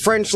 French